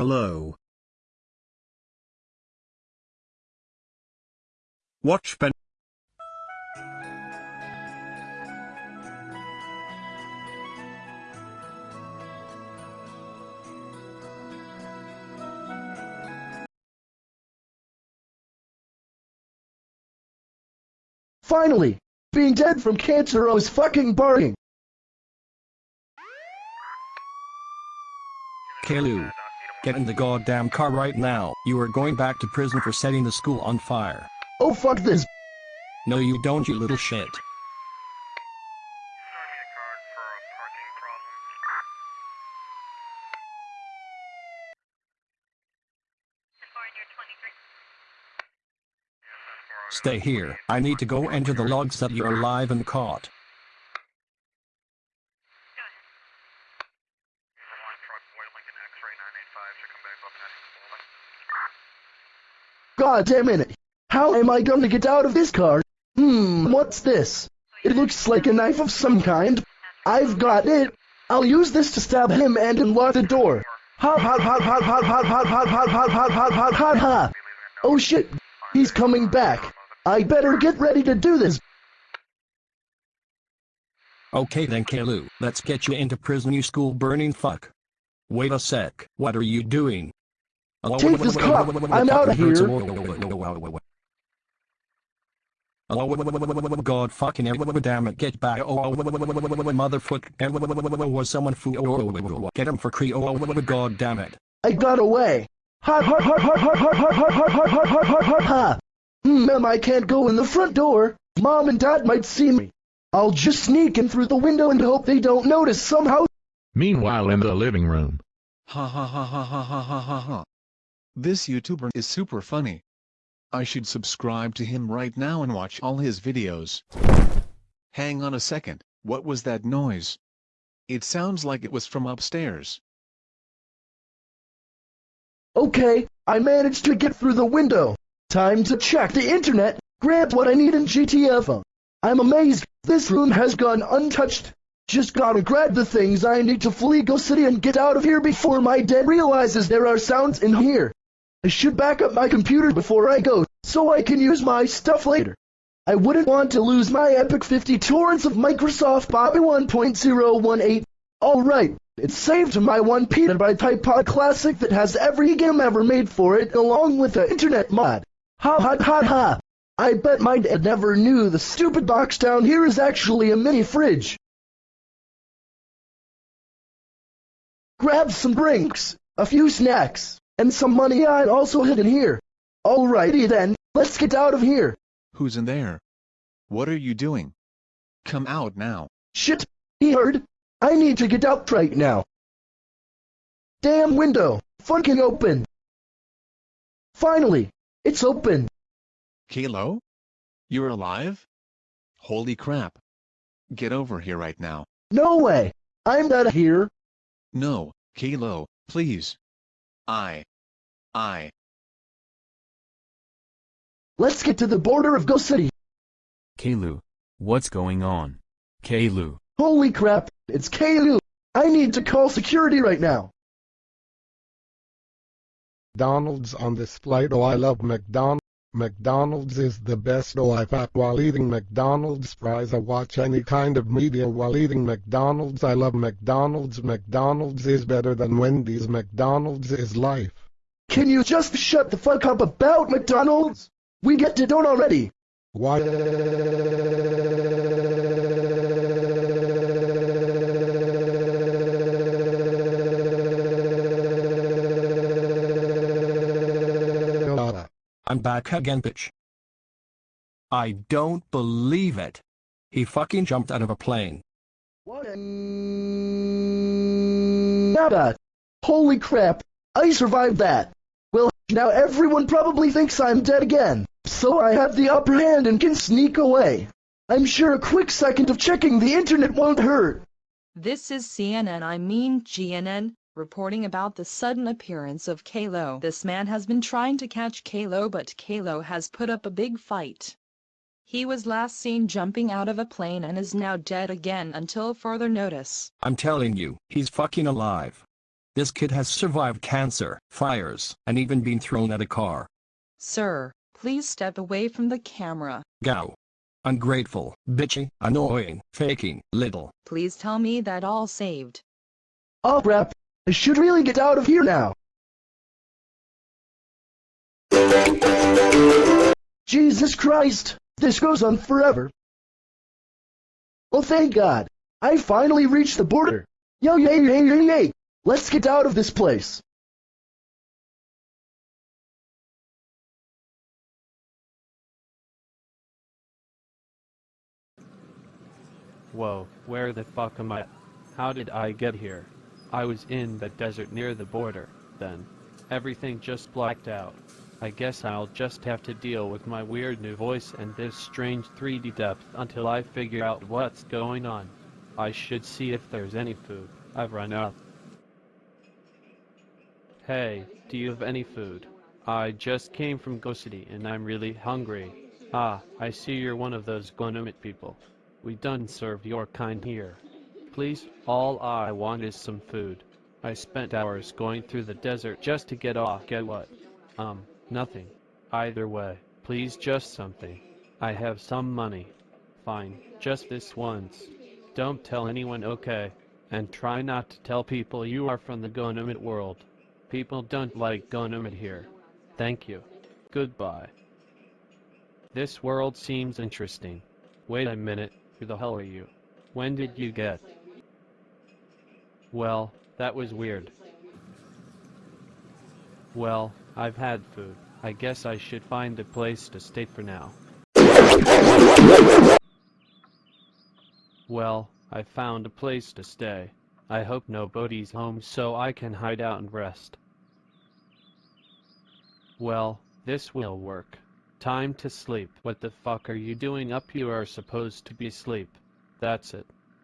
Hello. Watch Ben. Finally! Being dead from cancer I was fucking barring. Caillou. Get in the goddamn car right now. You are going back to prison for setting the school on fire. Oh fuck this. No you don't you little shit. Stay here. I need to go enter the logs that you're alive and caught. God damn it. How am I gonna get out of this car? Hmm, what's this? It looks like a knife of some kind. I've got it. I'll use this to stab him and unlock the door. Ha ha ha ha ha ha ha ha ha ha ha ha ha ha ha. Oh shit. He's coming back. I better get ready to do this. Okay then Caillou, let's get you into prison you school burning fuck. Wait a sec, what are you doing? Take this car, I'm out of here. Oh god fucking damn it get back oh motherfucker was someone foo get him for cree oh god damn it I got away. Ha ha ha ha ha ha ha ha ha ha ha ha ha ha. Hmm, I can't go in the front door. Mom and Dad might see me. I'll just sneak in through the window and hope they don't notice somehow. Meanwhile in the living room. Ha ha ha ha ha ha ha ha ha. This YouTuber is super funny. I should subscribe to him right now and watch all his videos. Hang on a second, what was that noise? It sounds like it was from upstairs. Okay, I managed to get through the window. Time to check the internet, grab what I need in GTFO. I'm amazed, this room has gone untouched. Just gotta grab the things I need to flee Go City and get out of here before my dad realizes there are sounds in here. I should back up my computer before I go, so I can use my stuff later. I wouldn't want to lose my epic 50 torrents of Microsoft Bobby 1.018. Alright, it's saved to my 1 petabyte iPod Classic that has every game ever made for it along with the internet mod. Ha ha ha ha! I bet my dad never knew the stupid box down here is actually a mini fridge. Grab some drinks, a few snacks, and some money I also hidden here. Alrighty then, let's get out of here. Who's in there? What are you doing? Come out now. Shit, he heard. I need to get out right now. Damn window, fucking open. Finally, it's open. Caillou? You're alive? Holy crap. Get over here right now. No way. I'm not here. No, Caillou, please. I. I. Let's get to the border of Go City. Caillou. What's going on? Caillou. Holy crap, it's Caillou. I need to call security right now. McDonald's on this flight. Oh, I love McDonald's. McDonald's is the best. Oh, I fat while eating McDonald's fries. I watch any kind of media while eating McDonald's. I love McDonald's. McDonald's is better than Wendy's. McDonald's is life. Can you just shut the fuck up about McDonald's? We get to don't already. Why? I'm back again bitch. I don't believe it. He fucking jumped out of a plane. What a... Nada. Holy crap. I survived that. Well, now everyone probably thinks I'm dead again. So I have the upper hand and can sneak away. I'm sure a quick second of checking the internet won't hurt. This is CNN, I mean GNN, reporting about the sudden appearance of Caillou. This man has been trying to catch Caillou but Caillou has put up a big fight. He was last seen jumping out of a plane and is now dead again until further notice. I'm telling you, he's fucking alive. This kid has survived cancer, fires, and even been thrown at a car. Sir, please step away from the camera. Gao. Ungrateful, bitchy, annoying, faking, little. Please tell me that all saved. Oh crap, I should really get out of here now. Jesus Christ, this goes on forever. Oh thank God, I finally reached the border. Yo yay yay yay yay, let's get out of this place. Whoa, where the fuck am I? How did I get here? I was in the desert near the border, then. Everything just blacked out. I guess I'll just have to deal with my weird new voice and this strange 3D depth until I figure out what's going on. I should see if there's any food. I've run out. Hey, do you have any food? I just came from Go City and I'm really hungry. Ah, I see you're one of those GoAnimate people. We done serve your kind here. Please, all I want is some food. I spent hours going through the desert just to get off. Get what? Um, nothing. Either way, please just something. I have some money. Fine, just this once. Don't tell anyone, okay? And try not to tell people you are from the GoAnimate world. People don't like GoAnimate here. Thank you. Goodbye. This world seems interesting. Wait a minute, who the hell are you? When did you get? Well, that was weird. Well, I've had food. I guess I should find a place to stay for now. Well, I found a place to stay. I hope nobody's home so I can hide out and rest. Well, this will work. Time to sleep. What the fuck are you doing up? You are supposed to be asleep. That's it.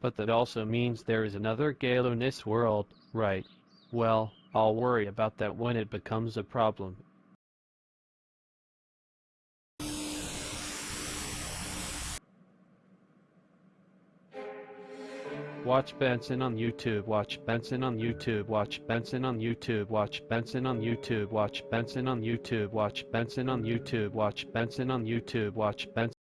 But that also means there is another Caillou in this world, right? Well, I'll worry about that when it becomes a problem. Watch Benson on YouTube, watch Benson on YouTube, watch Benson on YouTube, watch Benson on YouTube, watch Benson on YouTube, watch Benson on YouTube, watch Benson on YouTube, watch Benson